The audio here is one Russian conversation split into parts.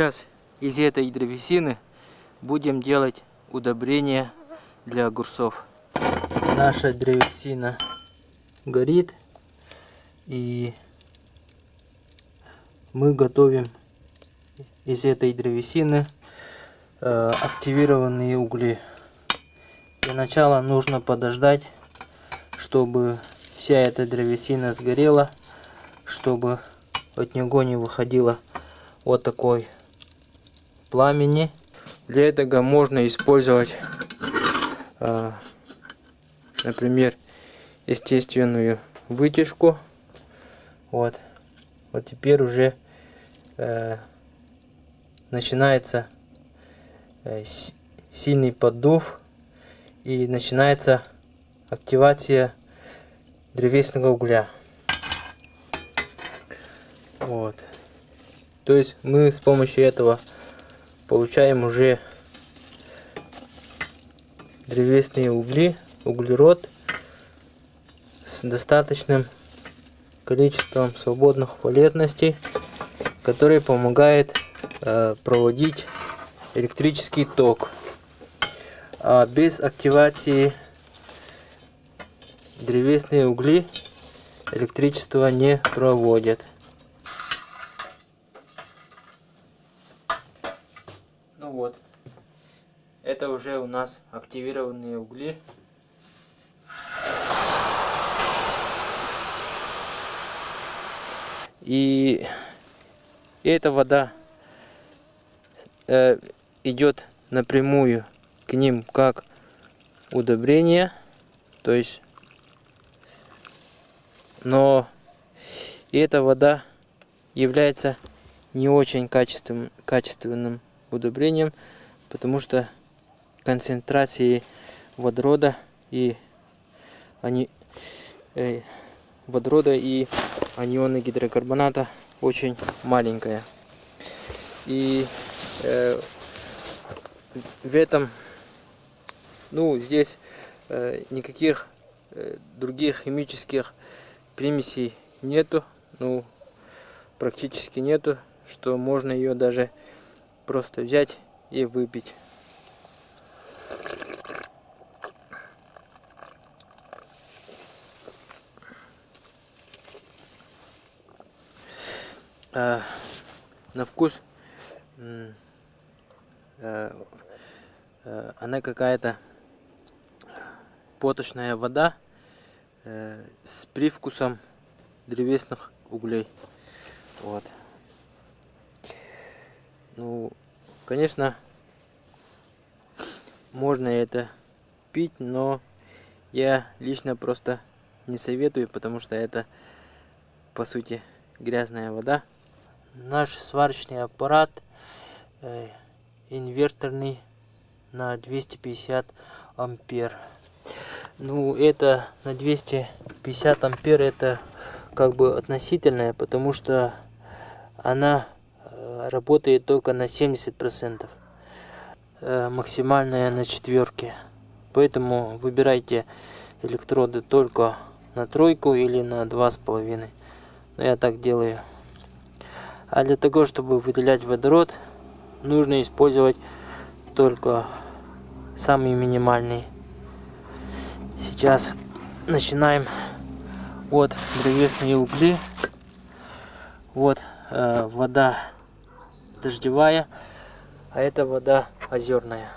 Сейчас из этой древесины будем делать удобрения для огурцов. Наша древесина горит и мы готовим из этой древесины э, активированные угли. Для начала нужно подождать, чтобы вся эта древесина сгорела, чтобы от него не выходило вот такой пламени. Для этого можно использовать, э, например, естественную вытяжку. Вот. Вот теперь уже э, начинается э, сильный поддув и начинается активация древесного угля. Вот. То есть мы с помощью этого получаем уже древесные угли, углерод с достаточным количеством свободных валентностей, который помогает э, проводить электрический ток. А без активации древесные угли электричество не проводят. Ну вот, это уже у нас активированные угли. И эта вода э, идет напрямую к ним как удобрение, то есть, но эта вода является не очень качественным, качественным удобрением, потому что концентрации водорода и они э, водорода и анионы гидрокарбоната очень маленькая. И э, в этом, ну, здесь э, никаких э, других химических примесей нету, ну, практически нету, что можно ее даже просто взять и выпить. Э, на вкус э, э, она какая-то поточная вода э, с привкусом древесных углей. Вот. Ну, конечно, можно это пить, но я лично просто не советую, потому что это, по сути, грязная вода наш сварочный аппарат э, инверторный на 250 ампер. Ну это на 250 ампер это как бы относительное потому что она э, работает только на 70 процентов э, максимальная на четверке. Поэтому выбирайте электроды только на тройку или на два с половиной. Но я так делаю а для того, чтобы выделять водород, нужно использовать только самые минимальные. Сейчас начинаем. Вот древесные угли. Вот э, вода дождевая, а это вода озерная.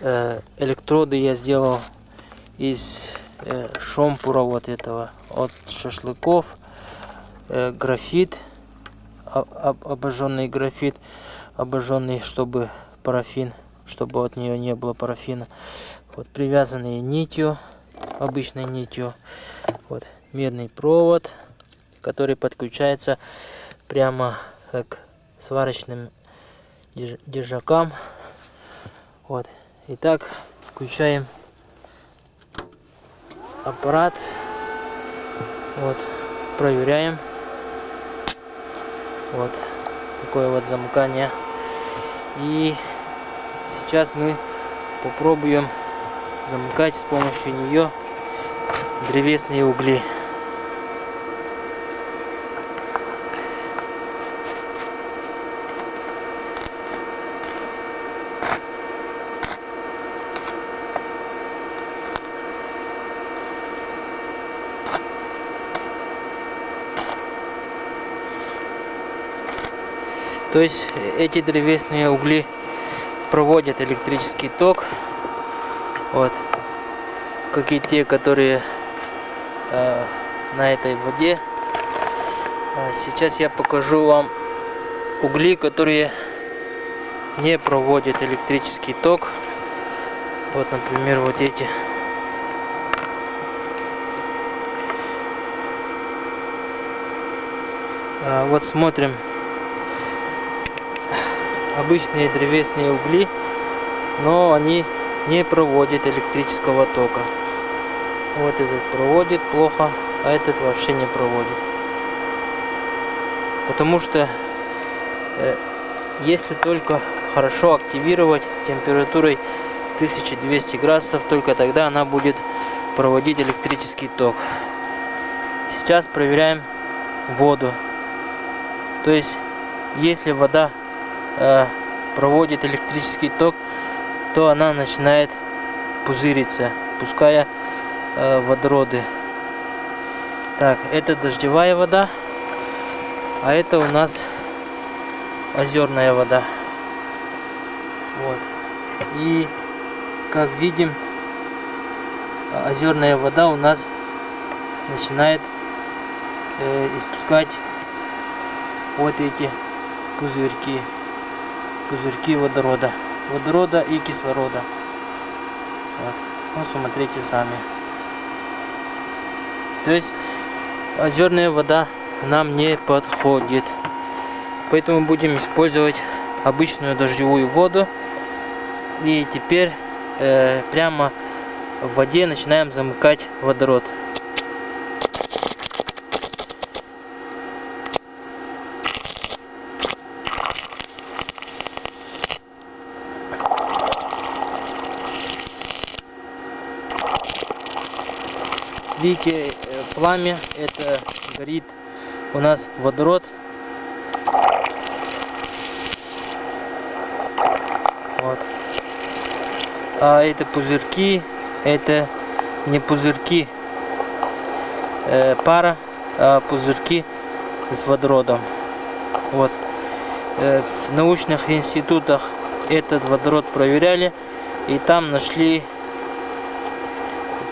Э, электроды я сделал из э, шомпура вот этого от шашлыков графит, об, обожженный графит, обожженный, чтобы парафин, чтобы от нее не было парафина. Вот привязанные нитью, обычной нитью. Вот медный провод, который подключается прямо к сварочным держакам. Вот. Итак, включаем аппарат. Вот, проверяем. Вот такое вот замыкание. И сейчас мы попробуем замыкать с помощью нее древесные угли. То есть эти древесные угли проводят электрический ток. Вот. Как и те, которые э, на этой воде. А сейчас я покажу вам угли, которые не проводят электрический ток. Вот, например, вот эти. А, вот смотрим обычные древесные угли, но они не проводят электрического тока. Вот этот проводит плохо, а этот вообще не проводит. Потому что э, если только хорошо активировать температурой 1200 градусов, только тогда она будет проводить электрический ток. Сейчас проверяем воду. То есть, если вода э, проводит электрический ток, то она начинает пузыриться, пуская э, водороды. Так, это дождевая вода, а это у нас озерная вода. Вот. И как видим, озерная вода у нас начинает э, испускать вот эти пузырьки пузырьки водорода водорода и кислорода. Вот. Ну смотрите сами. То есть озерная вода нам не подходит. Поэтому будем использовать обычную дождевую воду. И теперь э, прямо в воде начинаем замыкать водород Видите, э, пламя, это горит у нас водород. Вот. А это пузырьки, это не пузырьки э, пара, а пузырьки с водородом. Вот. Э, в научных институтах этот водород проверяли и там нашли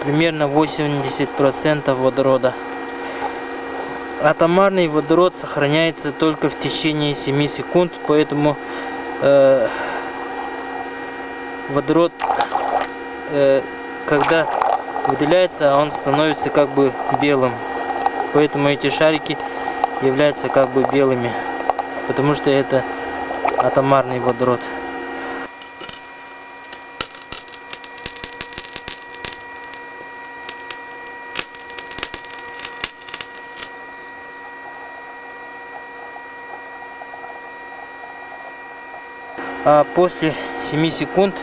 примерно 80% водорода. Атомарный водород сохраняется только в течение 7 секунд, поэтому э, водород, э, когда выделяется, он становится как бы белым. Поэтому эти шарики являются как бы белыми, потому что это атомарный водород. А после 7 секунд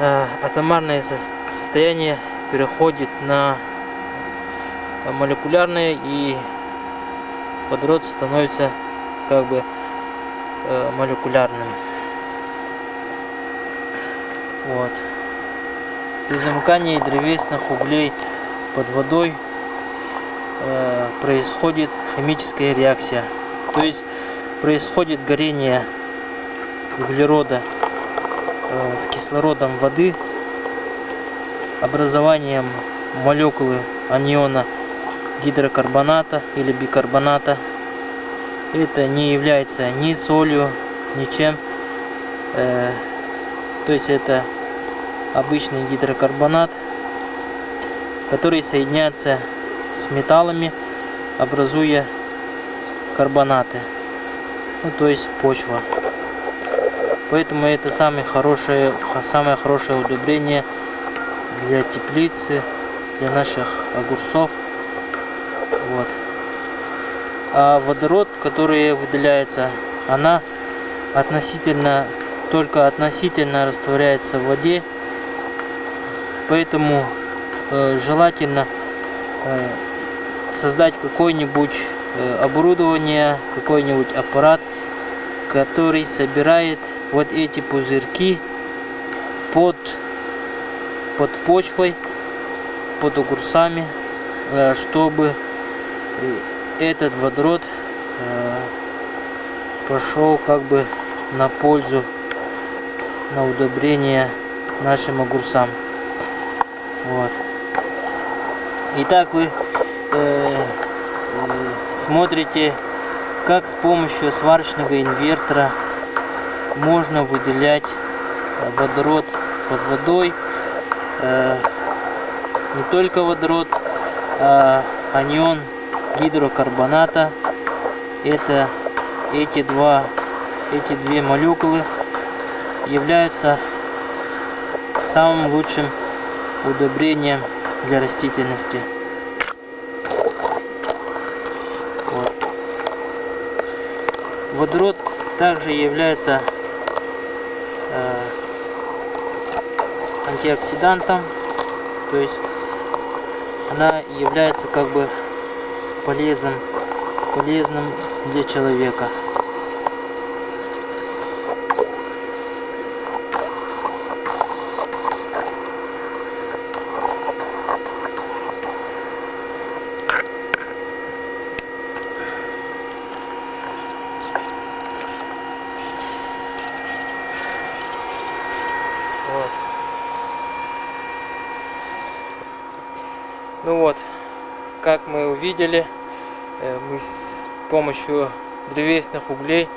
а, атомарное состояние переходит на молекулярное и водород становится как бы э, молекулярным. Вот. При замыкании древесных углей под водой э, происходит химическая реакция. То есть происходит горение углерода э, с кислородом воды, образованием молекулы аниона гидрокарбоната или бикарбоната. Это не является ни солью, ничем. Э, то есть это обычный гидрокарбонат, который соединяется с металлами, образуя карбонаты. Ну, то есть почва. Поэтому это самое хорошее, самое хорошее удобрение для теплицы, для наших огурцов. Вот. А водород, который выделяется, она относительно, только относительно растворяется в воде. Поэтому э, желательно э, создать какое-нибудь э, оборудование, какой-нибудь аппарат, который собирает вот эти пузырьки под, под почвой, под огурцами, э, чтобы этот водород э, пошел как бы на пользу, на удобрение нашим огурцам. Вот. Итак, вы э, э, смотрите, как с помощью сварочного инвертора можно выделять водород под водой. Э, не только водород, а анион гидрокарбоната. Это эти два, эти две молекулы являются самым лучшим удобрением для растительности. Вот. Водород также является антиоксидантом, то есть она является как бы полезным, полезным для человека. Ну вот, увидели, э, мы с помощью древесных углей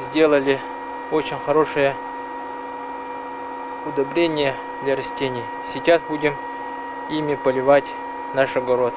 сделали очень хорошее удобрение для растений. Сейчас будем ими поливать наш огород.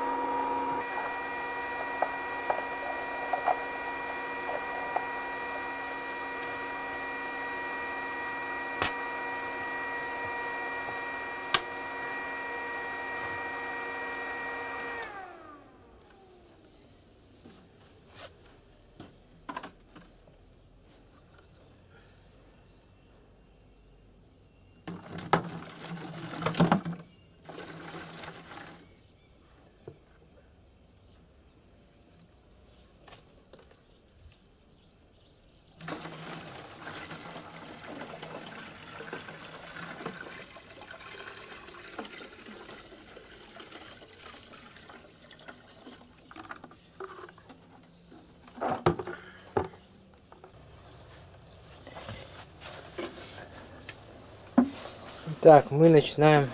Так, мы начинаем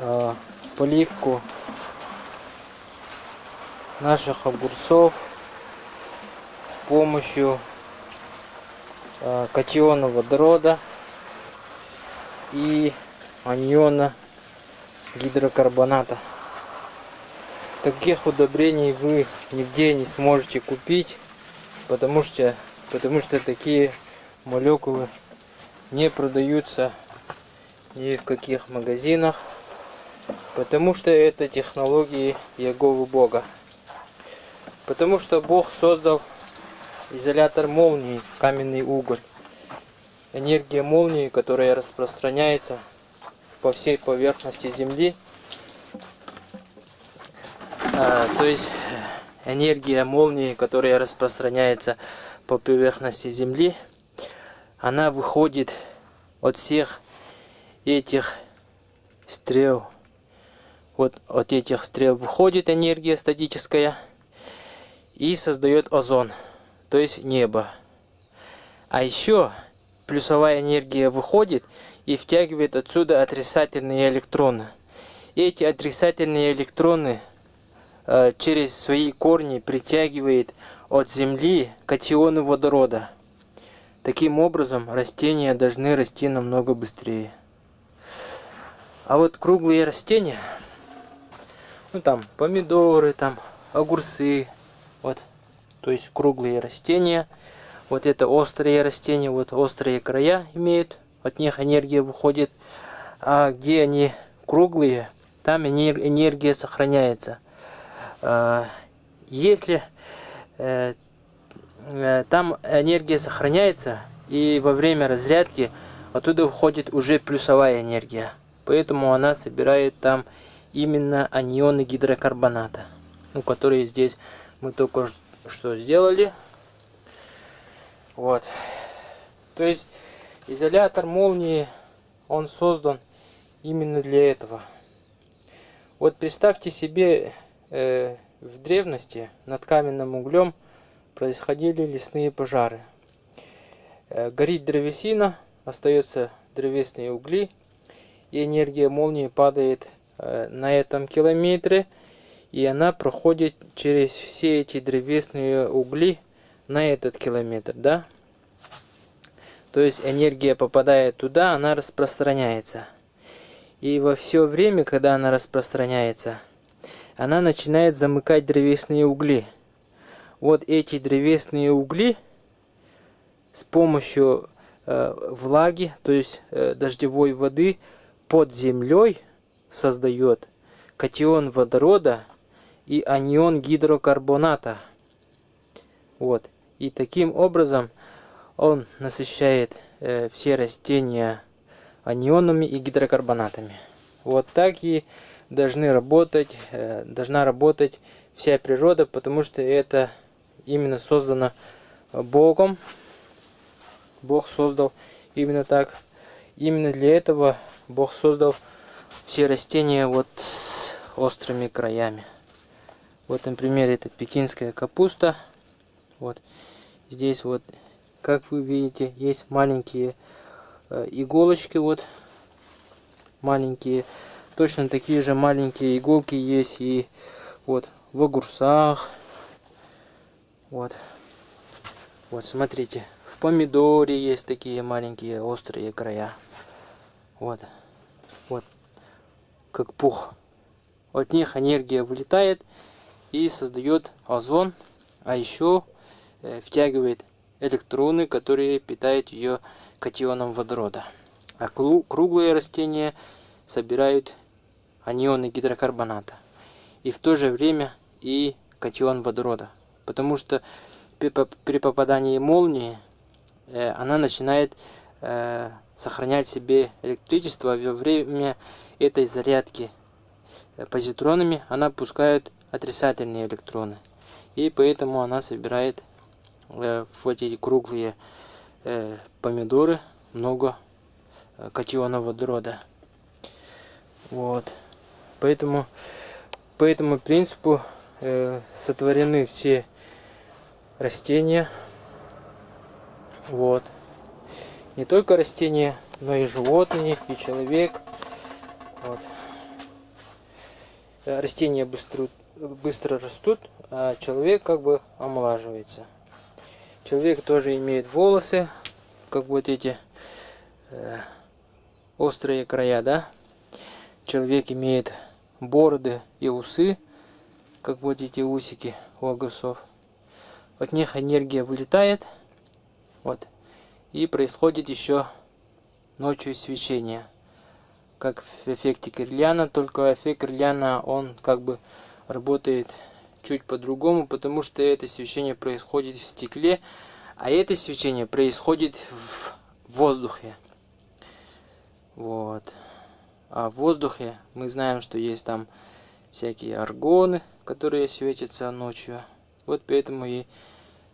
э, поливку наших огурцов с помощью э, катиона водорода и аниона гидрокарбоната. Таких удобрений вы нигде не сможете купить, потому что, потому что такие молекулы не продаются ни в каких магазинах, потому что это технологии Яговы Бога. Потому что Бог создал изолятор молнии, каменный уголь. Энергия молнии, которая распространяется по всей поверхности Земли. А, то есть энергия молнии, которая распространяется по поверхности Земли, она выходит от всех этих стрел, вот от этих стрел выходит энергия статическая и создает озон, то есть небо. А еще плюсовая энергия выходит и втягивает отсюда отрицательные электроны. Эти отрицательные электроны э, через свои корни притягивает от Земли катионы водорода. Таким образом, растения должны расти намного быстрее. А вот круглые растения, ну там помидоры, там огурцы, вот, то есть круглые растения, вот это острые растения, вот острые края имеют, от них энергия выходит, а где они круглые, там энергия сохраняется. А, если э, э, там энергия сохраняется, и во время разрядки оттуда выходит уже плюсовая энергия. Поэтому она собирает там именно анионы гидрокарбоната, ну, которые здесь мы только что сделали. Вот. То есть изолятор молнии, он создан именно для этого. Вот представьте себе, э, в древности над каменным углем происходили лесные пожары. Э, горит древесина, остается древесные угли, энергия молнии падает э, на этом километре, и она проходит через все эти древесные угли на этот километр, да? То есть энергия попадает туда, она распространяется. И во все время, когда она распространяется, она начинает замыкать древесные угли. Вот эти древесные угли с помощью э, влаги, то есть э, дождевой воды под землей создает катион водорода и анион гидрокарбоната. Вот. И таким образом он насыщает э, все растения анионами и гидрокарбонатами. Вот так и должны работать, э, должна работать вся природа, потому что это именно создано Богом. Бог создал именно так. Именно для этого Бог создал все растения вот с острыми краями. Вот, например, это пекинская капуста. Вот здесь вот как вы видите, есть маленькие э, иголочки, вот, маленькие. Точно такие же маленькие иголки есть и вот в огурцах. Вот. Вот, смотрите, в помидоре есть такие маленькие острые края. Вот. Вот. Как пух. От них энергия вылетает и создает озон, а еще э, втягивает электроны, которые питают ее катионом водорода. А круглые растения собирают анионы гидрокарбоната. И в то же время и катион водорода. Потому что при попадании молнии э, она начинает э, сохранять себе электричество во время этой зарядки позитронами она пускает отрицательные электроны. И поэтому она собирает Э, в эти круглые э, помидоры много э, катиона водорода. Вот. Поэтому по этому принципу сотворены все растения. Вот. Не только растения, но и животные, и человек. Вот. Растения быстро, быстро растут, а человек как бы омолаживается. Человек тоже имеет волосы, как вот эти э, острые края, да? Человек имеет бороды и усы, как вот эти усики у огурцов. От них энергия вылетает, вот, и происходит еще ночью свечение. Как в эффекте Кирляна, только эффект Кирляна, он как бы работает чуть по-другому, потому что это свечение происходит в стекле, а это свечение происходит в воздухе. Вот. А в воздухе мы знаем, что есть там всякие аргоны, которые светятся ночью. Вот поэтому и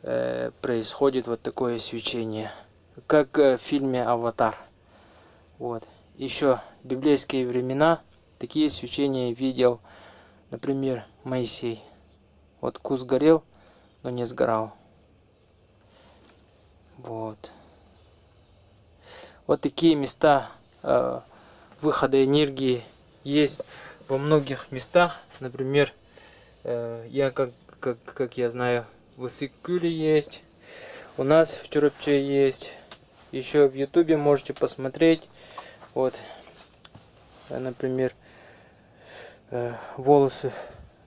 э, происходит вот такое свечение, как э, в фильме «Аватар». Вот. Еще библейские времена такие свечения видел, например, Моисей. Вот кус горел, но не сгорал. Вот. Вот такие места э, выхода энергии есть во многих местах. Например, э, я как, как, как я знаю, в Исыкуле есть. У нас в Чурупче есть. Еще в Ютубе можете посмотреть. Вот, например, э, волосы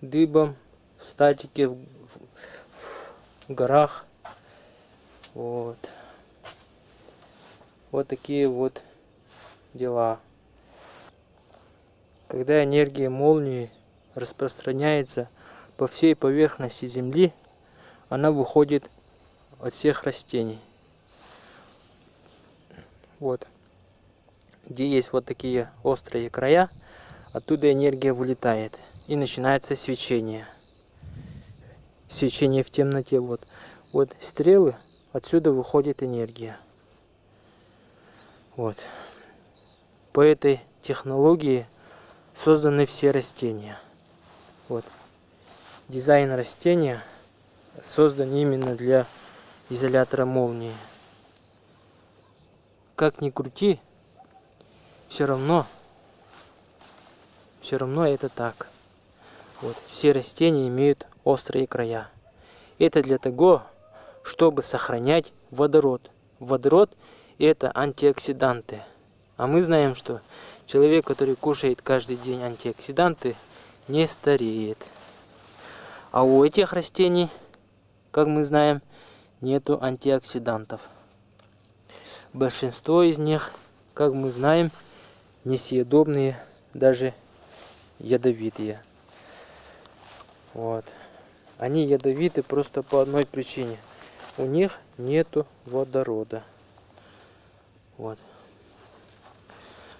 дыбом в статике, в, в, в горах. Вот. Вот такие вот дела. Когда энергия молнии распространяется по всей поверхности Земли, она выходит от всех растений. Вот. Где есть вот такие острые края, оттуда энергия вылетает. И начинается свечение свечение в темноте. Вот, вот стрелы, отсюда выходит энергия. Вот. По этой технологии созданы все растения. Вот. Дизайн растения создан именно для изолятора молнии. Как ни крути, все равно, все равно это так. Вот, все растения имеют острые края. Это для того, чтобы сохранять водород. Водород это антиоксиданты. А мы знаем, что человек, который кушает каждый день антиоксиданты, не стареет. А у этих растений, как мы знаем, нету антиоксидантов. Большинство из них, как мы знаем, несъедобные, даже ядовитые. Вот. Они ядовиты просто по одной причине. У них нету водорода. Вот.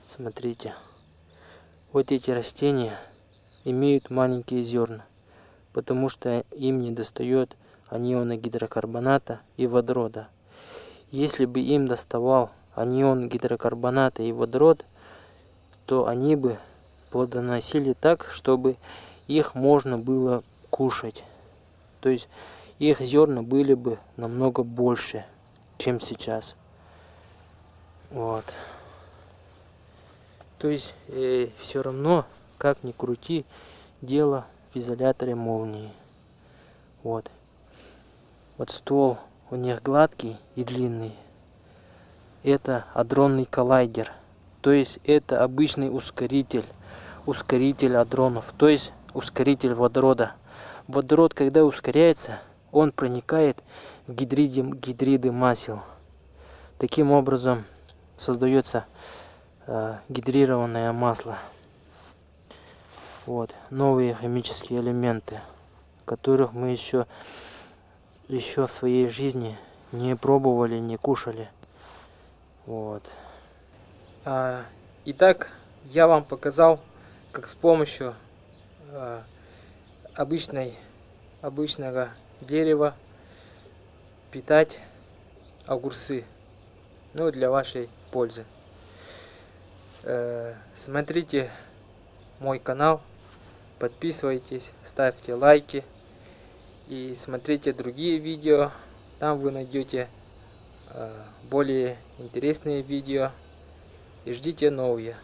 Смотрите. Вот эти растения имеют маленькие зерна, потому что им не достает аниона гидрокарбоната и водорода. Если бы им доставал анион гидрокарбоната и водород, то они бы плодоносили так, чтобы их можно было кушать. То есть их зерна были бы намного больше, чем сейчас. Вот. То есть э, все равно, как ни крути, дело в изоляторе молнии. Вот. Вот ствол у них гладкий и длинный. Это адронный коллайдер. То есть это обычный ускоритель. Ускоритель адронов. То есть ускоритель водорода. Водород, когда ускоряется, он проникает в гидриды, гидриды масел. Таким образом создается э, гидрированное масло. Вот, новые химические элементы, которых мы еще, еще в своей жизни не пробовали, не кушали. Вот. А, итак, я вам показал, как с помощью а, обычной, обычного дерева питать огурцы. Ну, для вашей пользы. Э, смотрите мой канал, подписывайтесь, ставьте лайки и смотрите другие видео. Там вы найдете э, более интересные видео и ждите новые.